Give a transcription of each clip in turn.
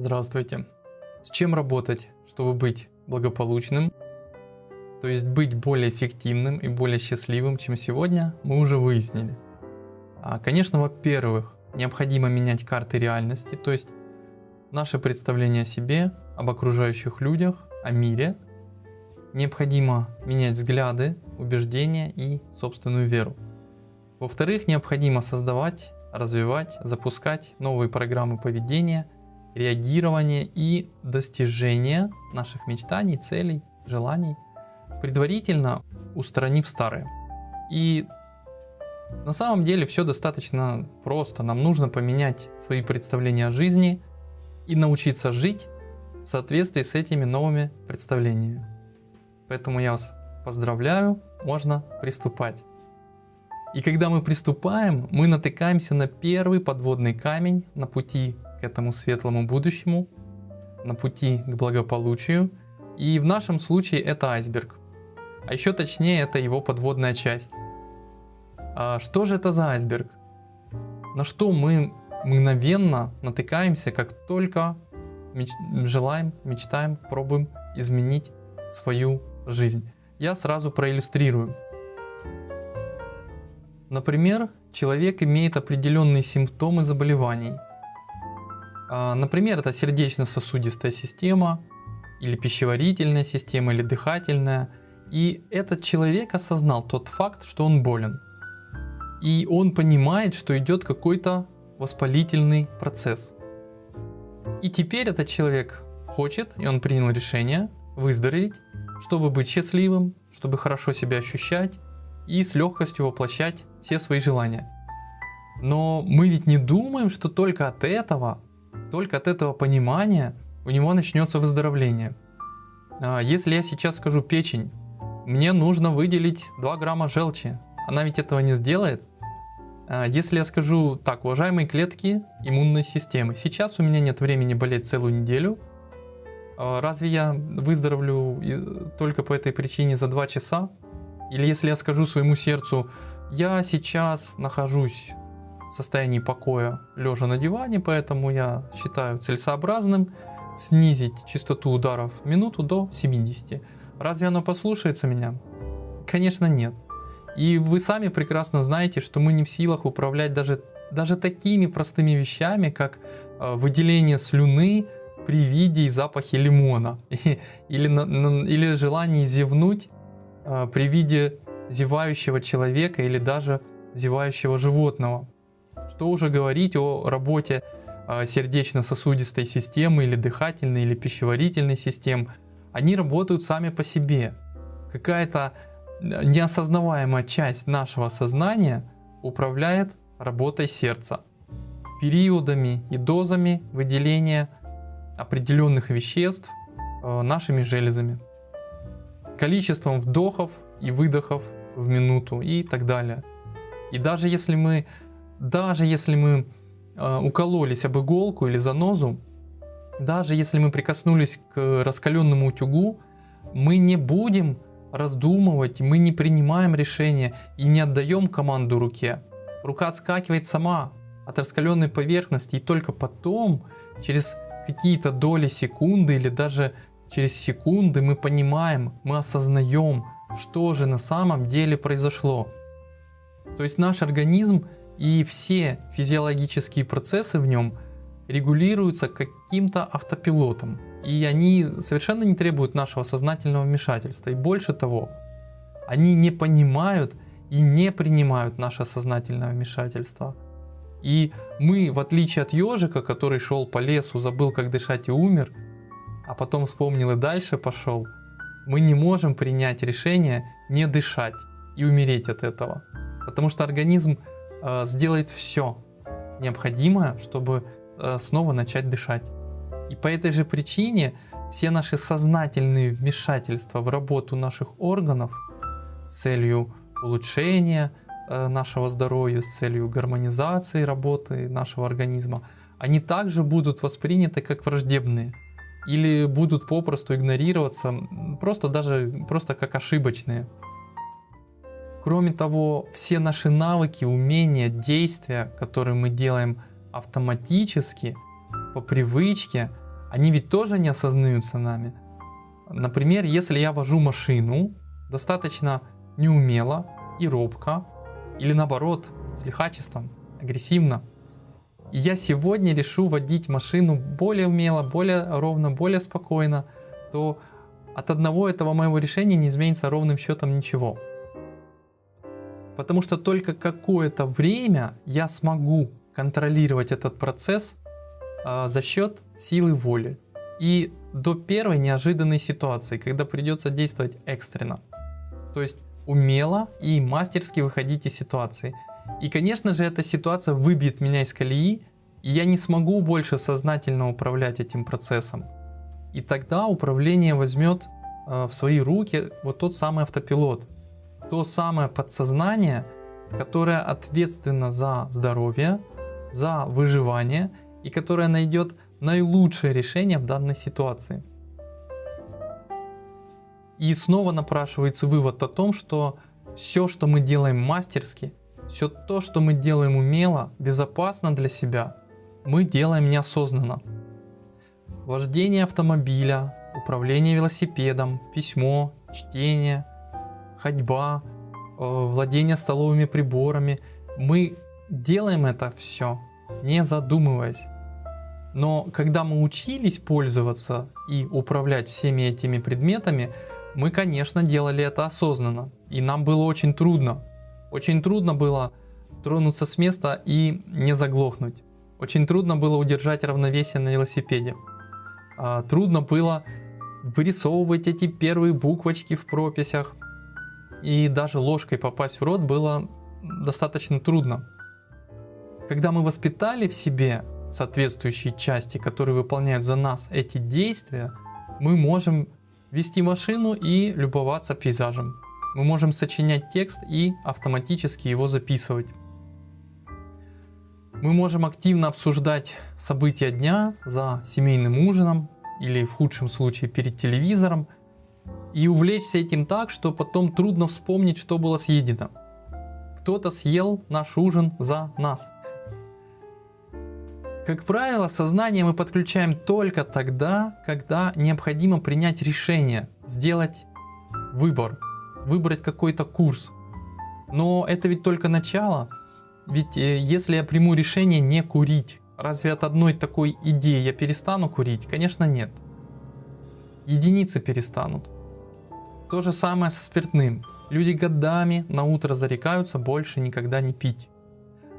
Здравствуйте. С чем работать, чтобы быть благополучным? То есть быть более эффективным и более счастливым, чем сегодня, мы уже выяснили. А, конечно, во-первых, необходимо менять карты реальности, то есть наше представление о себе, об окружающих людях, о мире. Необходимо менять взгляды, убеждения и собственную веру. Во-вторых, необходимо создавать, развивать, запускать новые программы поведения, реагирования и достижения наших мечтаний, целей, желаний, предварительно устранив старые. И на самом деле все достаточно просто. Нам нужно поменять свои представления о жизни и научиться жить в соответствии с этими новыми представлениями. Поэтому я вас поздравляю, можно приступать. И когда мы приступаем, мы натыкаемся на первый подводный камень на пути к этому светлому будущему, на пути к благополучию. И в нашем случае это айсберг. А еще точнее это его подводная часть. А что же это за айсберг? На что мы мгновенно натыкаемся, как только меч желаем, мечтаем, пробуем изменить свою жизнь. Я сразу проиллюстрирую. Например, человек имеет определенные симптомы заболеваний. А, например, это сердечно-сосудистая система, или пищеварительная система, или дыхательная. И этот человек осознал тот факт, что он болен. И он понимает, что идет какой-то воспалительный процесс. И теперь этот человек хочет, и он принял решение выздороветь, чтобы быть счастливым, чтобы хорошо себя ощущать и с легкостью воплощать все свои желания. Но мы ведь не думаем, что только от этого, только от этого понимания у него начнется выздоровление. А, если я сейчас скажу печень, мне нужно выделить 2 грамма желчи, она ведь этого не сделает. А, если я скажу так, уважаемые клетки иммунной системы, сейчас у меня нет времени болеть целую неделю, а, разве я выздоровлю только по этой причине за 2 часа? Или если я скажу своему сердцу, я сейчас нахожусь в состоянии покоя, лежа на диване, поэтому я считаю целесообразным снизить частоту ударов в минуту до 70. Разве оно послушается меня? Конечно нет. И вы сами прекрасно знаете, что мы не в силах управлять даже, даже такими простыми вещами, как э, выделение слюны при виде и запахе лимона. Или, или желание зевнуть э, при виде зевающего человека или даже зевающего животного. Что уже говорить о работе а, сердечно-сосудистой системы или дыхательной или пищеварительной систем. Они работают сами по себе. Какая-то неосознаваемая часть нашего сознания управляет работой сердца, периодами и дозами выделения определенных веществ а, нашими железами, количеством вдохов и выдохов в минуту и так далее. И даже если мы, даже если мы э, укололись об иголку или занозу, даже если мы прикоснулись к раскаленному утюгу, мы не будем раздумывать, мы не принимаем решения и не отдаем команду руке. Рука отскакивает сама от раскаленной поверхности и только потом, через какие-то доли секунды или даже через секунды мы понимаем, мы осознаем, что же на самом деле произошло. То есть наш организм и все физиологические процессы в нем регулируются каким-то автопилотом. И они совершенно не требуют нашего сознательного вмешательства. И больше того, они не понимают и не принимают наше сознательное вмешательство. И мы, в отличие от ежика, который шел по лесу, забыл как дышать и умер, а потом вспомнил и дальше пошел, мы не можем принять решение не дышать и умереть от этого. Потому что организм сделает все необходимое, чтобы э, снова начать дышать. И по этой же причине все наши сознательные вмешательства в работу наших органов с целью улучшения э, нашего здоровья, с целью гармонизации работы нашего организма, они также будут восприняты как враждебные или будут попросту игнорироваться, просто даже просто как ошибочные. Кроме того, все наши навыки, умения, действия, которые мы делаем автоматически, по привычке, они ведь тоже не осознаются нами. Например, если я вожу машину достаточно неумело и робко, или наоборот, с лихачеством, агрессивно, и я сегодня решу водить машину более умело, более ровно, более спокойно, то от одного этого моего решения не изменится ровным счетом ничего. Потому что только какое-то время я смогу контролировать этот процесс э, за счет силы воли. И до первой неожиданной ситуации, когда придется действовать экстренно. То есть умело и мастерски выходить из ситуации. И конечно же эта ситуация выбьет меня из колеи, и я не смогу больше сознательно управлять этим процессом. И тогда управление возьмет э, в свои руки вот тот самый автопилот, то самое подсознание, которое ответственно за здоровье, за выживание и которое найдет наилучшее решение в данной ситуации. И снова напрашивается вывод о том, что все, что мы делаем мастерски, все то, что мы делаем умело, безопасно для себя, мы делаем неосознанно. Вождение автомобиля, управление велосипедом, письмо, чтение, ходьба, э, владение столовыми приборами. Мы делаем это все, не задумываясь. Но когда мы учились пользоваться и управлять всеми этими предметами, мы, конечно, делали это осознанно. И нам было очень трудно. Очень трудно было тронуться с места и не заглохнуть. Очень трудно было удержать равновесие на велосипеде. А, трудно было вырисовывать эти первые буквочки в прописях. И даже ложкой попасть в рот было достаточно трудно. Когда мы воспитали в себе соответствующие части, которые выполняют за нас эти действия, мы можем вести машину и любоваться пейзажем. Мы можем сочинять текст и автоматически его записывать. Мы можем активно обсуждать события дня за семейным ужином или в худшем случае перед телевизором и увлечься этим так, что потом трудно вспомнить, что было съедено. Кто-то съел наш ужин за нас. Как правило, сознание мы подключаем только тогда, когда необходимо принять решение, сделать выбор, выбрать какой-то курс. Но это ведь только начало. Ведь э, если я приму решение не курить, разве от одной такой идеи я перестану курить? Конечно нет. Единицы перестанут. То же самое со спиртным. Люди годами на утро зарекаются больше никогда не пить.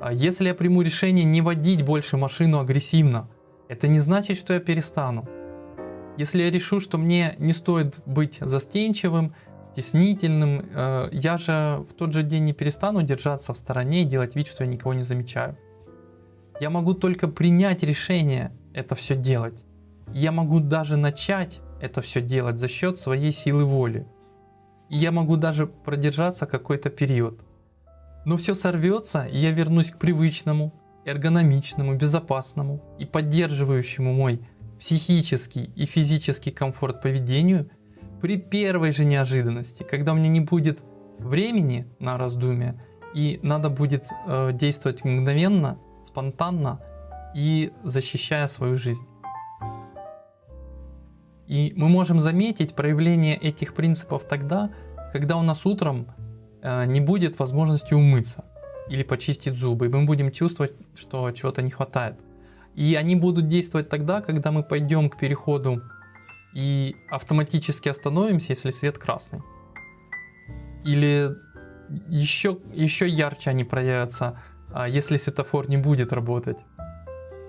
А если я приму решение не водить больше машину агрессивно, это не значит, что я перестану. Если я решу, что мне не стоит быть застенчивым, стеснительным, э, я же в тот же день не перестану держаться в стороне и делать вид, что я никого не замечаю. Я могу только принять решение это все делать. Я могу даже начать это все делать за счет своей силы воли. Я могу даже продержаться какой-то период. Но все сорвется, и я вернусь к привычному, эргономичному, безопасному и поддерживающему мой психический и физический комфорт поведению при первой же неожиданности, когда у меня не будет времени на раздумие и надо будет э, действовать мгновенно, спонтанно и защищая свою жизнь. И мы можем заметить проявление этих принципов тогда, когда у нас утром Э, не будет возможности умыться или почистить зубы, и мы будем чувствовать, что чего-то не хватает. И они будут действовать тогда, когда мы пойдем к переходу и автоматически остановимся, если свет красный. Или еще, еще ярче они проявятся, а, если светофор не будет работать.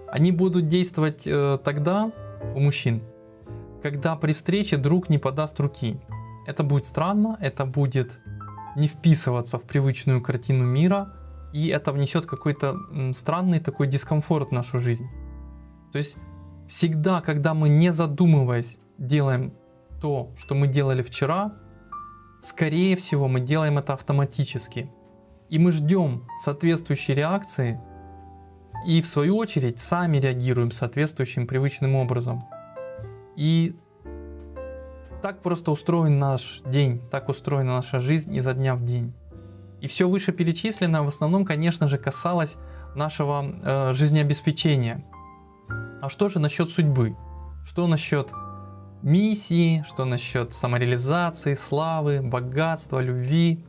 Они будут действовать э, тогда у мужчин, когда при встрече друг не подаст руки. Это будет странно, это будет не вписываться в привычную картину мира, и это внесет какой-то странный такой дискомфорт в нашу жизнь. То есть всегда, когда мы не задумываясь делаем то, что мы делали вчера, скорее всего мы делаем это автоматически. И мы ждем соответствующей реакции, и в свою очередь сами реагируем соответствующим привычным образом. И так просто устроен наш день, так устроена наша жизнь изо дня в день. И все вышеперечисленное в основном, конечно же, касалось нашего э, жизнеобеспечения. А что же насчет судьбы? Что насчет миссии, что насчет самореализации, славы, богатства, любви.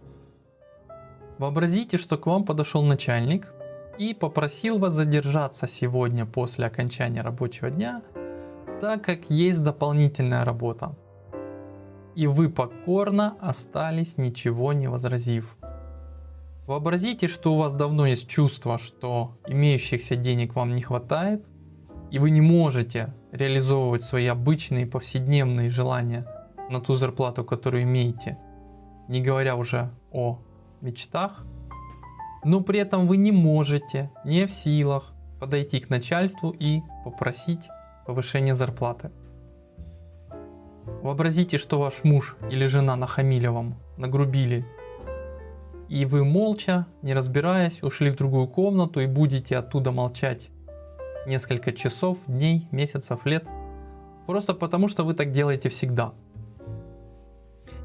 Вообразите, что к вам подошел начальник и попросил вас задержаться сегодня после окончания рабочего дня, так как есть дополнительная работа. И вы покорно остались, ничего не возразив. Вообразите, что у вас давно есть чувство, что имеющихся денег вам не хватает, и вы не можете реализовывать свои обычные повседневные желания на ту зарплату, которую имеете, не говоря уже о мечтах, но при этом вы не можете, не в силах подойти к начальству и попросить повышения зарплаты. Вообразите, что ваш муж или жена нахамили вам, нагрубили и вы молча, не разбираясь, ушли в другую комнату и будете оттуда молчать несколько часов, дней, месяцев, лет, просто потому что вы так делаете всегда.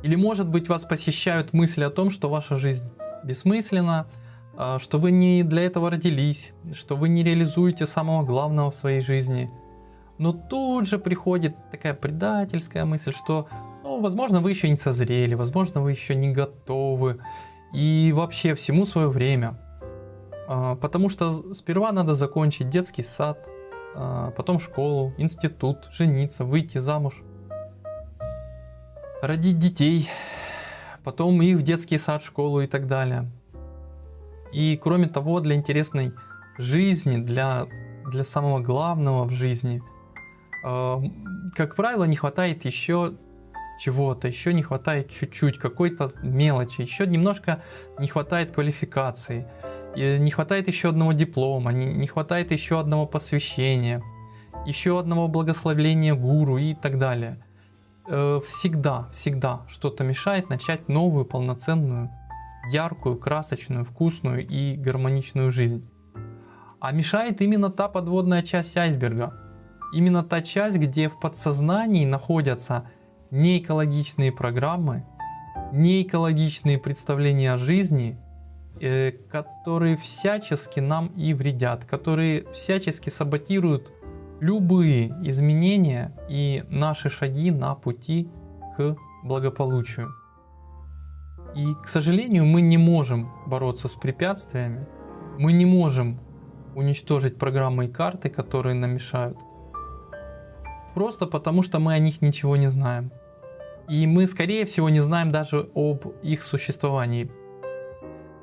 Или может быть вас посещают мысли о том, что ваша жизнь бессмысленна, а, что вы не для этого родились, что вы не реализуете самого главного в своей жизни. Но тут же приходит такая предательская мысль, что, ну, возможно, вы еще не созрели, возможно, вы еще не готовы, и вообще всему свое время. А, потому что сперва надо закончить детский сад, а, потом школу, институт, жениться, выйти замуж, родить детей, потом их в детский сад, школу и так далее. И кроме того, для интересной жизни, для, для самого главного в жизни, как правило, не хватает еще чего-то, еще не хватает чуть-чуть, какой-то мелочи, еще немножко не хватает квалификации, не хватает еще одного диплома, не, не хватает еще одного посвящения, еще одного благословления гуру и так далее. Э, всегда, всегда что-то мешает начать новую, полноценную, яркую, красочную, вкусную и гармоничную жизнь. А мешает именно та подводная часть айсберга. Именно та часть, где в подсознании находятся неэкологичные программы, неэкологичные представления о жизни, э, которые всячески нам и вредят, которые всячески саботируют любые изменения и наши шаги на пути к благополучию. И, к сожалению, мы не можем бороться с препятствиями, мы не можем уничтожить программы и карты, которые нам мешают, просто потому что мы о них ничего не знаем. И мы, скорее всего, не знаем даже об их существовании.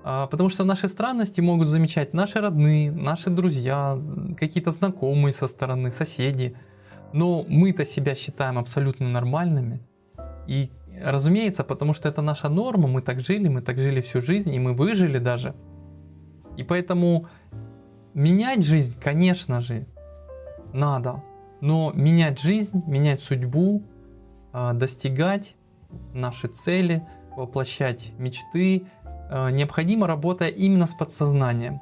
А, потому что наши странности могут замечать наши родные, наши друзья, какие-то знакомые со стороны, соседи. Но мы-то себя считаем абсолютно нормальными. И разумеется, потому что это наша норма, мы так жили, мы так жили всю жизнь, и мы выжили даже. И поэтому менять жизнь, конечно же, надо. Но менять жизнь, менять судьбу, а, достигать наши цели, воплощать мечты, а, необходимо работая именно с подсознанием.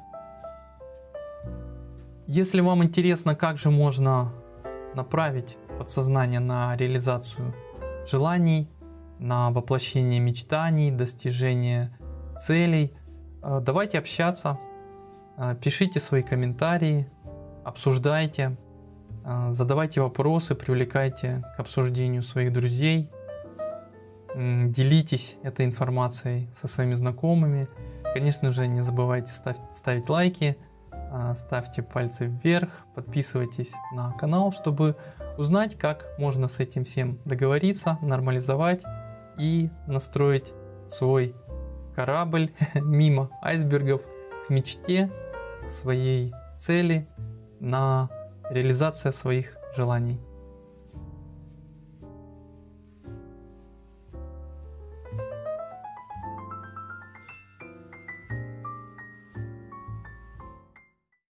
Если вам интересно, как же можно направить подсознание на реализацию желаний, на воплощение мечтаний, достижение целей, а, давайте общаться, пишите свои комментарии, обсуждайте. А, задавайте вопросы, привлекайте к обсуждению своих друзей, делитесь этой информацией со своими знакомыми. Конечно же, не забывайте ставить, ставить лайки, а, ставьте пальцы вверх, подписывайтесь на канал, чтобы узнать, как можно с этим всем договориться, нормализовать и настроить свой корабль мимо айсбергов к мечте, своей цели на реализация своих желаний.